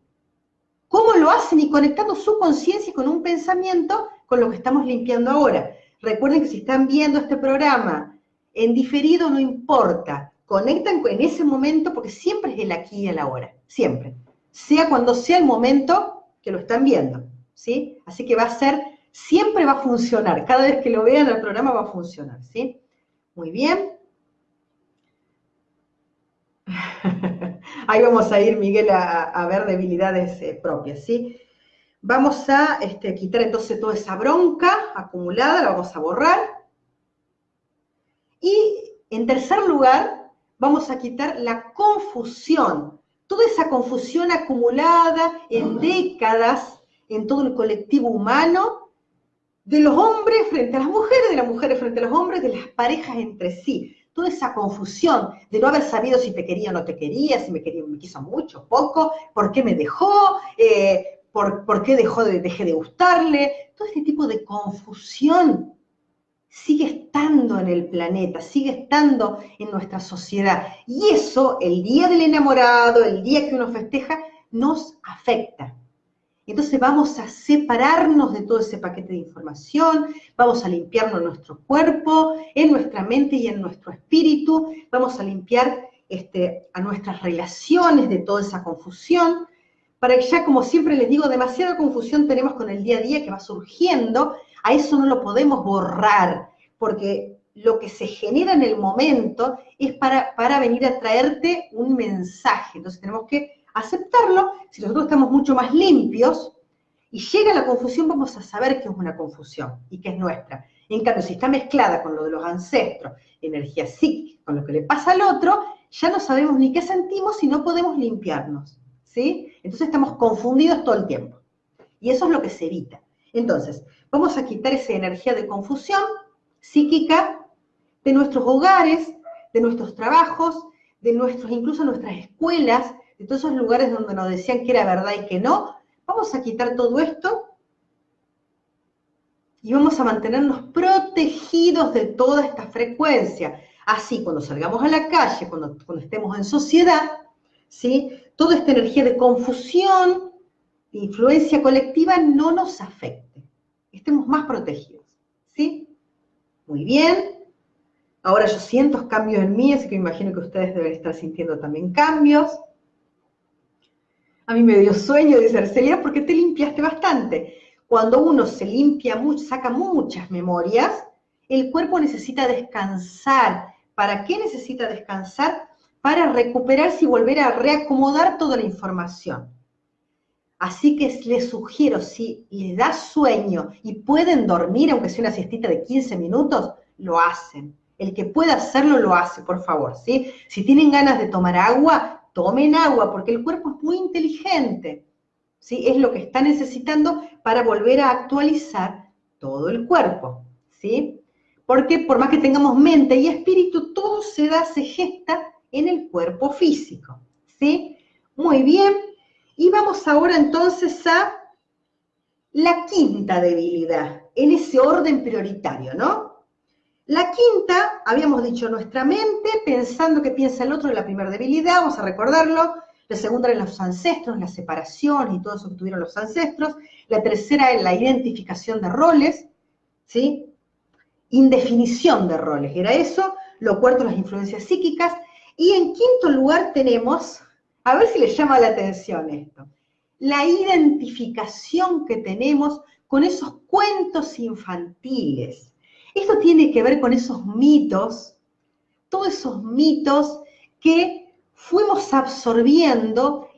¿Cómo lo hacen? Y conectando su conciencia con un pensamiento con lo que estamos limpiando ahora. Recuerden que si están viendo este programa en diferido, no importa. Conectan en ese momento porque siempre es el aquí y el ahora. Siempre. Sea cuando sea el momento que lo están viendo. ¿Sí? Así que va a ser, siempre va a funcionar. Cada vez que lo vean el programa va a funcionar. ¿Sí? Muy bien. (laughs) Ahí vamos a ir, Miguel, a, ver debilidades eh, propias, ¿sí? Vamos a este, quitar entonces toda esa bronca acumulada, la vamos a borrar. Y en tercer lugar, vamos a quitar la confusión, toda esa confusión acumulada en décadas en todo el colectivo humano, de los hombres frente a las mujeres, de las mujeres frente a los hombres, de las parejas entre sí. Toda esa confusión de no haber sabido si te quería o no te quería, si me, quería, me quiso mucho, poco, por qué me dejó, eh, por, qué dejó de, dejé de gustarle, todo este tipo de confusión sigue estando en el planeta, sigue estando en nuestra sociedad. Y eso, el día del enamorado, el día que uno festeja, nos afecta. Entonces vamos a separarnos de todo ese paquete de información, vamos a limpiarnos nuestro cuerpo, en nuestra mente y en nuestro espíritu, vamos a limpiar este, a nuestras relaciones de toda esa confusión, para que ya, como siempre les digo, demasiada confusión tenemos con el día a día que va surgiendo, a eso no lo podemos borrar, porque lo que se genera en el momento es para, para venir a traerte un mensaje. Entonces tenemos que aceptarlo, si nosotros estamos mucho más limpios y llega la confusión, vamos a saber que es una confusión y que es nuestra. En cambio, si está mezclada con lo de los ancestros, energía psíquica, con lo que le pasa al otro, ya no sabemos ni qué sentimos y no podemos limpiarnos. Entonces estamos confundidos todo el tiempo. Y eso es lo que se evita. Entonces, vamos a quitar esa energía de confusión psíquica de nuestros hogares, de nuestros trabajos, de nuestros, incluso nuestras escuelas, de todos esos lugares donde nos decían que era verdad y que no, vamos a quitar todo esto y vamos a mantenernos protegidos de toda esta frecuencia. Así, cuando salgamos a la calle, cuando, cuando estemos en sociedad, ¿sí? toda esta energía de confusión, de influencia colectiva, no nos afecte. Estemos más protegidos. ¿sí? Muy bien. Ahora yo siento cambios en mí, así que imagino que ustedes deben estar sintiendo también cambios. A mí me dio sueño, dice Arcelia, porque te limpiaste bastante. Cuando uno se limpia mucho, saca muchas memorias, el cuerpo necesita descansar. ¿Para qué necesita descansar? Para recuperarse y volver a reacomodar toda la información. Así que les sugiero, si les da sueño y pueden dormir, aunque sea una siestita de 15 minutos, lo hacen. El que pueda hacerlo, lo hace, por favor, ¿sí? Si tienen ganas de tomar agua, tomen agua, porque el cuerpo es muy inteligente. ¿sí? Es lo que está necesitando para volver a actualizar todo el cuerpo. ¿sí? Porque por más que tengamos mente y espíritu, todo se da, se gesta en el cuerpo físico. ¿sí? Muy bien. Y vamos ahora entonces a la quinta debilidad, en ese orden prioritario, ¿no? La quinta, habíamos dicho nuestra mente, pensando que piensa el otro, en la primera debilidad, vamos a recordarlo. La segunda era los ancestros, la separación y todo eso que tuvieron los ancestros. La tercera es la identificación de roles, ¿sí? Indefinición de roles, era eso. Lo cuarto, las influencias psíquicas. Y en quinto lugar tenemos, a ver si les llama la atención esto, la identificación que tenemos con esos cuentos infantiles. Esto tiene que ver con esos mitos, todos esos mitos que fuimos absorbiendo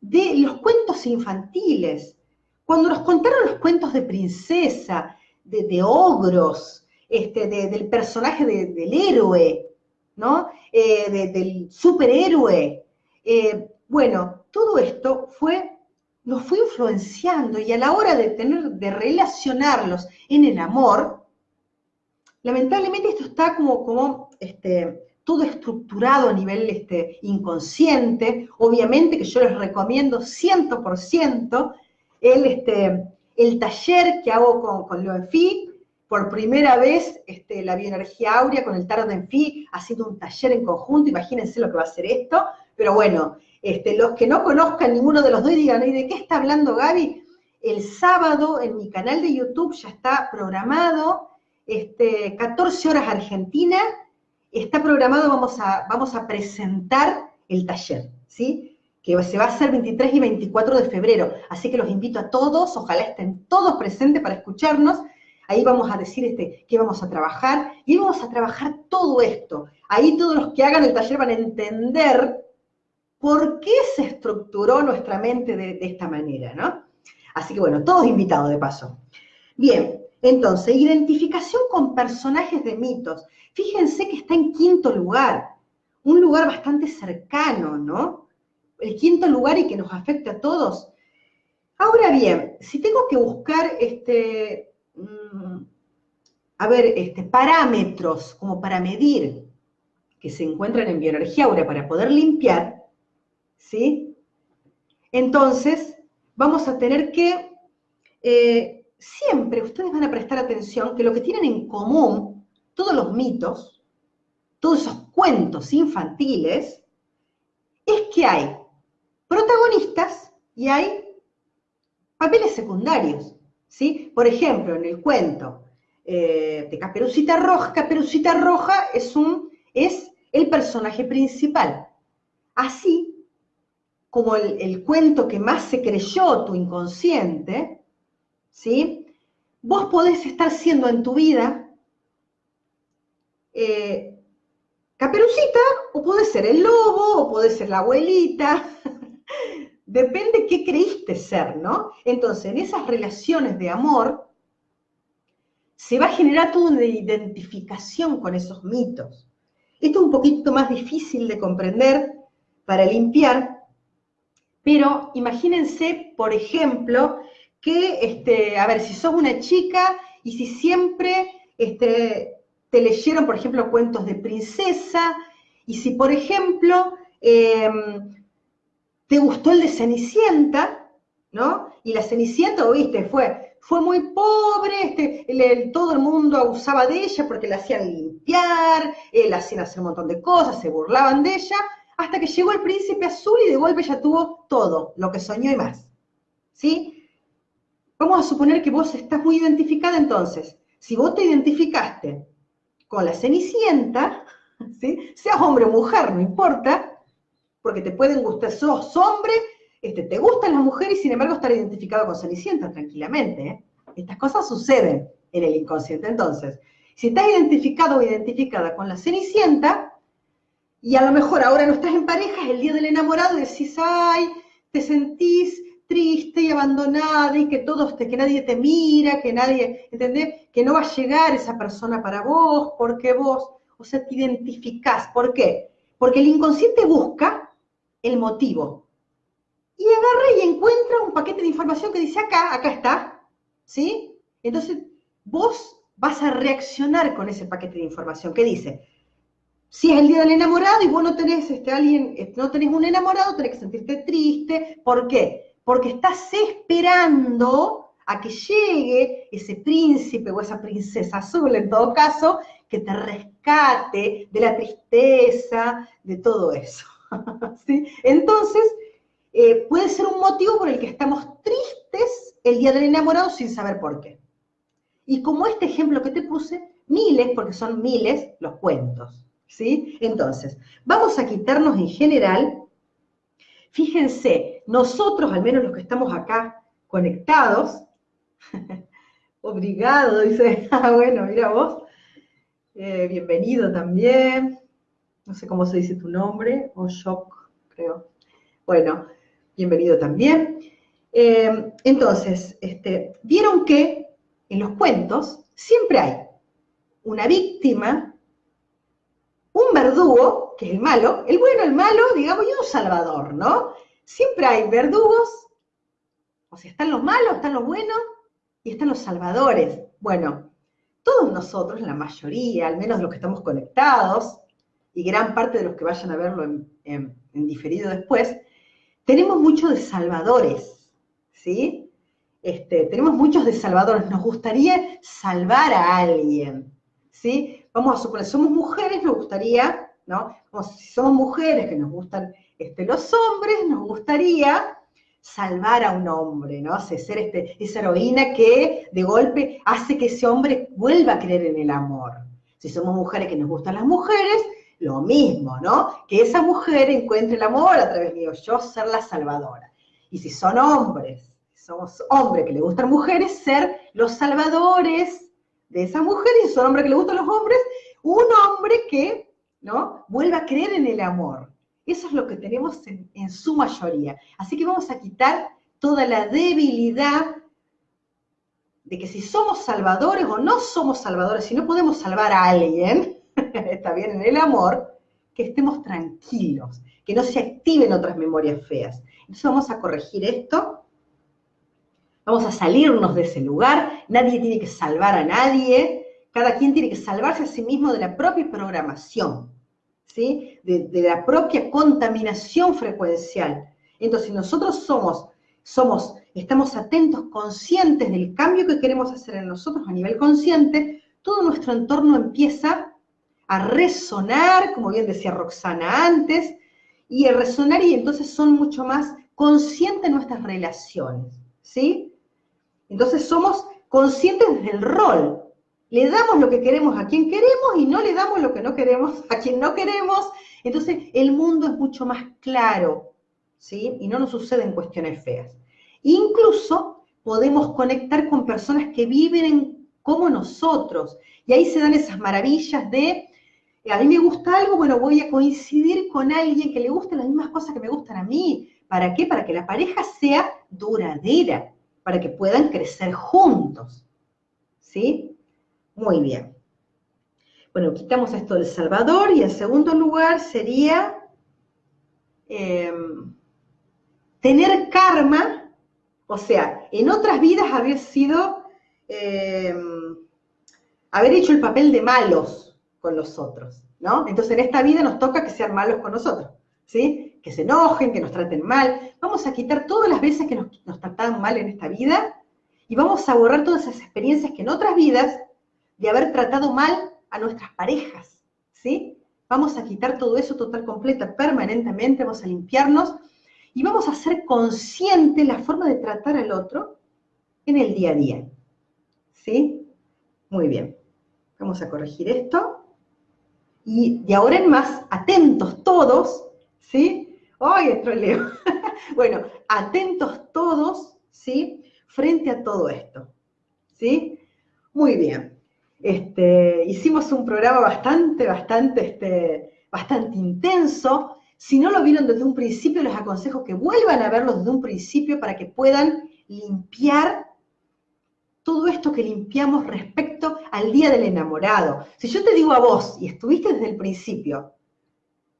de los cuentos infantiles. Cuando nos contaron los cuentos de princesa, de, ogros, este, del personaje del héroe, ¿no? Eh, del superhéroe. Eh, bueno, todo esto fue, nos fue influenciando y a la hora de tener, de relacionarlos en el amor, lamentablemente esto está como, como este, todo estructurado a nivel este, inconsciente. Obviamente que yo les recomiendo 100% el, este, el taller que hago con, con Loenfi. Por primera vez, este, la bioenergía áurea con el tarot de Enfi ha sido un taller en conjunto. Imagínense lo que va a ser esto. Pero bueno, este, los que no conozcan ninguno de los dos digan, ¿y de qué está hablando Gaby? El sábado en mi canal de YouTube ya está programado, este, 14 horas Argentina, está programado, vamos a, vamos a presentar el taller, ¿sí? Que se va a hacer 23 y 24 de febrero. Así que los invito a todos, ojalá estén todos presentes para escucharnos. Ahí vamos a decir este, qué vamos a trabajar y vamos a trabajar todo esto. Ahí todos los que hagan el taller van a entender por qué se estructuró nuestra mente de, de esta manera, ¿no? Así que bueno, todos invitados de paso. Bien, entonces, identificación con personajes de mitos. Fíjense que está en quinto lugar, un lugar bastante cercano, ¿no? El quinto lugar y que nos afecta a todos. Ahora bien, si tengo que buscar este, a ver, este, parámetros como para medir que se encuentran en bioenergía ahora para poder limpiar, ¿sí? Entonces, vamos a tener que eh, siempre ustedes van a prestar atención que lo que tienen en común todos los mitos, todos esos cuentos infantiles, es que hay protagonistas y hay papeles secundarios. ¿Sí? Por ejemplo, en el cuento eh, de Caperucita Roja, Caperucita Roja es, un, es el personaje principal. Así como el, el cuento que más se creyó tu inconsciente, ¿sí? Vos podés estar siendo en tu vida eh, caperucita, o puede ser el lobo, o puede ser la abuelita, depende qué creíste ser, ¿no? Entonces, en esas relaciones de amor, se va a generar toda una identificación con esos mitos. Esto es un poquito más difícil de comprender para limpiar, pero imagínense, por ejemplo, que, este, a ver, si sos una chica y si siempre este, te leyeron, por ejemplo, cuentos de princesa, y si, por ejemplo, em, te gustó el de Cenicienta, ¿no? Y la Cenicienta, viste, fue, fue muy pobre, este, todo el mundo abusaba de ella porque la hacían limpiar, eh, la hacían hacer un montón de cosas, se burlaban de ella, hasta que llegó el príncipe azul y de golpe ya tuvo todo, lo que soñó y más. ¿Sí? Vamos a suponer que vos estás muy identificada entonces. Si vos te identificaste con la cenicienta, (laughs) ¿sí? seas hombre o mujer, no importa, porque te pueden gustar, sos hombre, este, te gustan las mujeres y sin embargo estar identificado con cenicienta tranquilamente. ¿eh? Estas cosas suceden en el inconsciente. Entonces, si estás identificado o identificada con la cenicienta, y a lo mejor ahora no estás en pareja, el día del enamorado decís, ay, te sentís triste y abandonada y que todos te, que nadie te mira, que nadie, ¿entendés? Que no va a llegar esa persona para vos, porque vos, o sea, te identificás. ¿Por qué? Porque el inconsciente busca el motivo. Y agarra y encuentra un paquete de información que dice acá, acá está, ¿sí? Entonces, vos vas a reaccionar con ese paquete de información que dice, si es el día del enamorado y vos no tenés este, alguien, este, no tenés un enamorado, tenés que sentirte triste. ¿Por qué? porque estás esperando a que llegue ese príncipe o esa princesa azul, en todo caso, que te rescate de la tristeza, de todo eso. (laughs) Entonces, eh, puede ser un motivo por el que estamos tristes el día del enamorado sin saber por qué. Y como este ejemplo que te puse, miles, porque son miles, los cuentos. ¿Sí? Entonces, vamos a quitarnos en general, fíjense, nosotros, al menos los que estamos acá conectados, (laughs) obrigado, dice, (laughs) ah, bueno, mira vos, eh, bienvenido también, no sé cómo se dice tu nombre, o shock, creo. Bueno, bienvenido también. Eh, entonces, este, vieron que en los cuentos siempre hay una víctima, un verdugo, que es el malo, el bueno, el malo, digamos, y un salvador, ¿no? Siempre hay verdugos, o sea, están los malos, están los buenos y están los salvadores. Bueno, todos nosotros, la mayoría, al menos los que estamos conectados, y gran parte de los que vayan a verlo en, diferido después, tenemos muchos de salvadores, ¿sí? Este, tenemos muchos de salvadores. Nos gustaría salvar a alguien, ¿sí? Vamos a suponer, somos mujeres, nos gustaría, ¿no? si somos mujeres que nos gustan este, los hombres, nos gustaría salvar a un hombre, ¿no? Hace ser este, esa heroína que de golpe hace que ese hombre vuelva a creer en el amor. Si somos mujeres que nos gustan las mujeres, lo mismo, ¿no? Que esa mujer encuentre el amor a través mío, yo ser la salvadora. Y si son hombres, somos hombres que le gustan mujeres, ser los salvadores de esa mujer, y si son hombres que le gustan los hombres, un hombre que, ¿no? Vuelva a creer en el amor. Eso es lo que tenemos en, en su mayoría. Así que vamos a quitar toda la debilidad de que si somos salvadores o no somos salvadores, si no podemos salvar a alguien, (laughs) está bien en el amor, que estemos tranquilos, que no se activen otras memorias feas. Entonces vamos a corregir esto, vamos a salirnos de ese lugar, nadie tiene que salvar a nadie, cada quien tiene que salvarse a sí mismo de la propia programación, ¿sí? de, la propia contaminación frecuencial. Entonces nosotros somos, somos, estamos atentos, conscientes del cambio que queremos hacer en nosotros a nivel consciente, todo nuestro entorno empieza a resonar, como bien decía Roxana antes, y a resonar y entonces son mucho más conscientes nuestras relaciones, ¿sí? Entonces somos conscientes del rol. Le damos lo que queremos a quien queremos y no le damos lo que no queremos a quien no queremos. Entonces el mundo es mucho más claro, ¿sí? Y no nos suceden cuestiones feas. Incluso podemos conectar con personas que viven como nosotros. Y ahí se dan esas maravillas de a mí me gusta algo, bueno, voy a coincidir con alguien que le guste las mismas cosas que me gustan a mí. ¿Para qué? Para que la pareja sea duradera, para que puedan crecer juntos. ¿Sí? Muy bien. Bueno, quitamos esto del Salvador y en segundo lugar sería em, tener karma, o sea, en otras vidas haber sido, em, haber hecho el papel de malos, con los otros, ¿no? Entonces en esta vida nos toca que sean malos con nosotros, ¿sí? Que se enojen, que nos traten mal. Vamos a quitar todas las veces que nos, nos trataban mal en esta vida y vamos a borrar todas esas experiencias que en otras vidas de haber tratado mal a nuestras parejas, ¿sí? Vamos a quitar todo eso total, completa, permanentemente, vamos a limpiarnos y vamos a hacer consciente la forma de tratar al otro en el día a día, ¿sí? Muy bien. Vamos a corregir esto. Y de ahora en más, atentos todos, ¿sí? ¡Ay, troleo! (laughs) bueno, atentos todos, ¿sí? Frente a todo esto, ¿sí? Muy bien. Este, hicimos un programa bastante, bastante, este, bastante intenso. Si no lo vieron desde un principio, les aconsejo que vuelvan a verlo desde un principio para que puedan limpiar todo esto que limpiamos respecto al día del enamorado. Si yo te digo a vos, y estuviste desde el principio,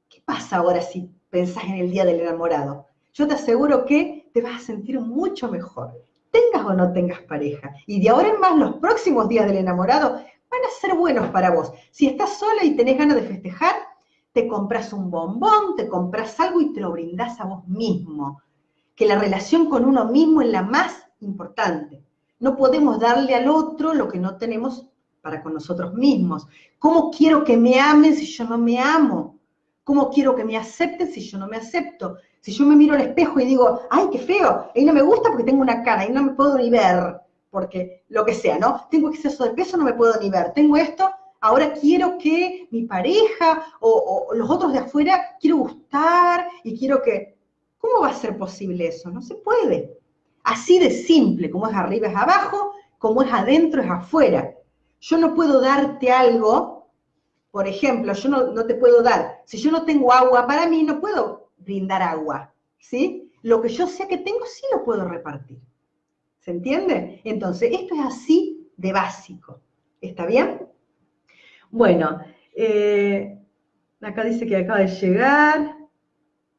¿qué pasa ahora si pensás en el día del enamorado? Yo te aseguro que te vas a sentir mucho mejor, tengas o no tengas pareja. Y de ahora en más, los próximos días del enamorado van a ser buenos para vos. Si estás sola y tenés ganas de festejar, te compras un bombón, te compras algo y te lo brindás a vos mismo. Que la relación con uno mismo es la más importante. No podemos darle al otro lo que no tenemos para con nosotros mismos. ¿Cómo quiero que me amen si yo no me amo? ¿Cómo quiero que me acepten si yo no me acepto? Si yo me miro al espejo y digo, ay, qué feo, ahí no me gusta porque tengo una cara, ahí no me puedo ni ver, porque lo que sea, ¿no? Tengo exceso de peso, no me puedo ni ver. Tengo esto, ahora quiero que mi pareja o, o los otros de afuera, quiero gustar y quiero que... ¿Cómo va a ser posible eso? No se puede. Así de simple, como es arriba es abajo, como es adentro es afuera. Yo no puedo darte algo, por ejemplo, yo no, te puedo dar, si yo no tengo agua para mí, no puedo brindar agua, ¿sí? Lo que yo sé que tengo, sí lo puedo repartir. ¿Se entiende? Entonces, esto es así de básico. ¿Está bien? Bueno, eh, acá dice que acaba de llegar.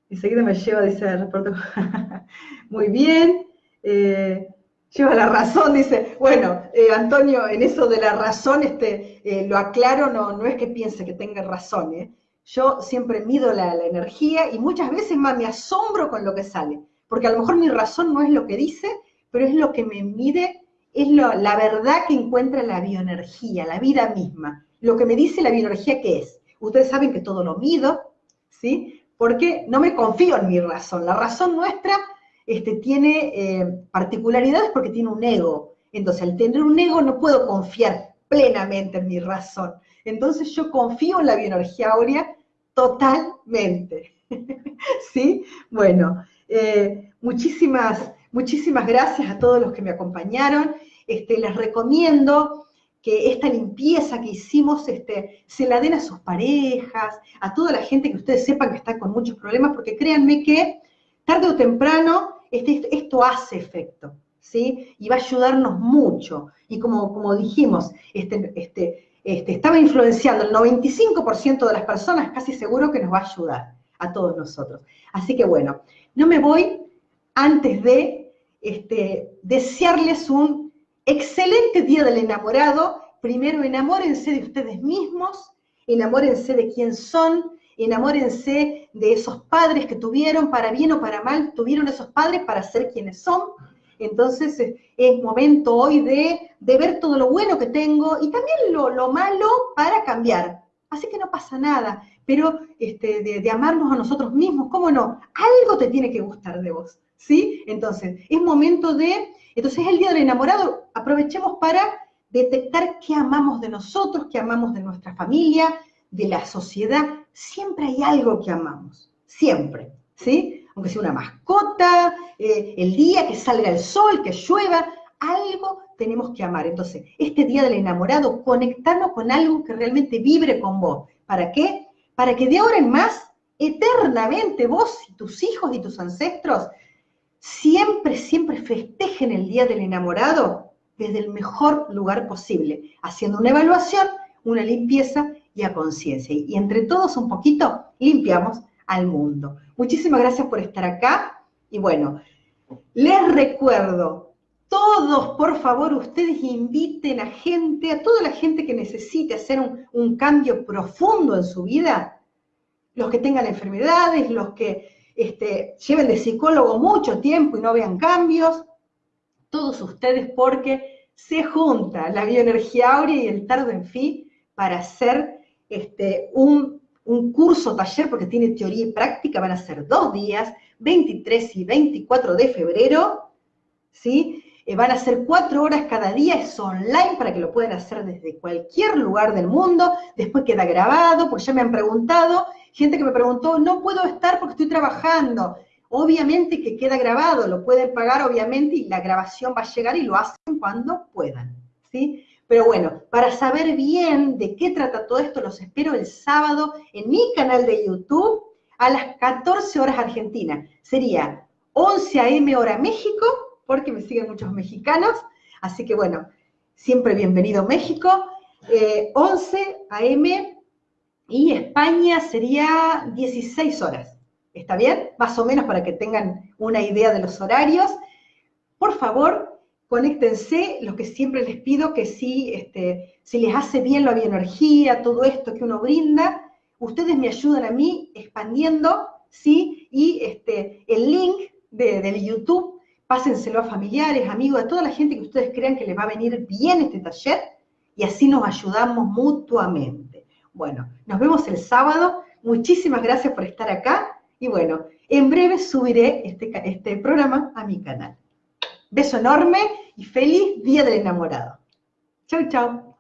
Enseguida me lleva, dice el reporte. (laughs) Muy bien. Eh, lleva la razón, dice, bueno, eh, Antonio, en eso de la razón, este, eh, lo aclaro, no, no es que piense que tenga razón, yo siempre mido la, energía y muchas veces más me asombro con lo que sale, porque a lo mejor mi razón no es lo que dice, pero es lo que me mide, es la verdad que encuentra la bioenergía, la vida misma, lo que me dice la bioenergía que es. Ustedes saben que todo lo mido, ¿sí? Porque no me confío en mi razón, la razón nuestra este, tiene eh, particularidades porque tiene un ego. Entonces, al tener un ego no puedo confiar plenamente en mi razón. Entonces, yo confío en la bioenergía áurea totalmente. (laughs) ¿Sí? Bueno, eh, muchísimas, muchísimas gracias a todos los que me acompañaron. Este, les recomiendo que esta limpieza que hicimos este, se la den a sus parejas, a toda la gente que ustedes sepan que está con muchos problemas, porque créanme que tarde o temprano este, esto hace efecto, ¿sí? Y va a ayudarnos mucho. Y como, como dijimos, este, este, este, estaba influenciando el 95% de las personas, casi seguro que nos va a ayudar a todos nosotros. Así que bueno, no me voy antes de este, desearles un excelente día del enamorado. Primero enamórense de ustedes mismos, enamórense de quién son, enamórense de esos padres que tuvieron, para bien o para mal, tuvieron esos padres para ser quienes son. Entonces es momento hoy de, ver todo lo bueno que tengo y también lo, malo para cambiar. Así que no pasa nada, pero este, de, amarnos a nosotros mismos, ¿cómo no? Algo te tiene que gustar de vos, ¿sí? Entonces, es momento de, entonces es el día del enamorado, aprovechemos para detectar qué amamos de nosotros, qué amamos de nuestra familia, de la sociedad, siempre hay algo que amamos, siempre, ¿sí? Aunque sea una mascota, eh, el día que salga el sol, que llueva, algo tenemos que amar. Entonces, este día del enamorado, conectarnos con algo que realmente vibre con vos. ¿Para qué? Para que de ahora en más, eternamente vos y tus hijos y tus ancestros siempre, siempre festejen el día del enamorado desde el mejor lugar posible, haciendo una evaluación, una limpieza y a conciencia. Y entre todos un poquito limpiamos al mundo. Muchísimas gracias por estar acá. Y bueno, les recuerdo, todos, por favor, ustedes inviten a gente, a toda la gente que necesite hacer un, cambio profundo en su vida, los que tengan enfermedades, los que este, lleven de psicólogo mucho tiempo y no vean cambios, todos ustedes porque se junta la bioenergía áurea y el tardo en fin para hacer este, un, curso taller, porque tiene teoría y práctica, van a ser dos días, 23 y 24 de febrero, ¿sí? Eh, van a ser cuatro horas cada día, es online para que lo puedan hacer desde cualquier lugar del mundo, después queda grabado, porque ya me han preguntado, gente que me preguntó, no puedo estar porque estoy trabajando. Obviamente que queda grabado, lo pueden pagar obviamente y la grabación va a llegar y lo hacen cuando puedan, ¿sí? Pero bueno, para saber bien de qué trata todo esto, los espero el sábado en mi canal de YouTube a las 14 horas Argentina. Sería 11 a.m. hora México, porque me siguen muchos mexicanos. Así que bueno, siempre bienvenido México. 11 eh, a.m. y España sería 16 horas. ¿Está bien? Más o menos para que tengan una idea de los horarios. Por favor, conéctense, lo que siempre les pido que si, este, si les hace bien la bioenergía, todo esto que uno brinda, ustedes me ayudan a mí expandiendo, ¿sí? Y este, el link de, del YouTube, pásenselo a familiares, amigos, a toda la gente que ustedes crean que les va a venir bien este taller y así nos ayudamos mutuamente. Bueno, nos vemos el sábado. muchísimas gracias por estar acá y bueno, en breve subiré este, este programa a mi canal. Beso enorme y feliz Día del Enamorado. Chau, chau.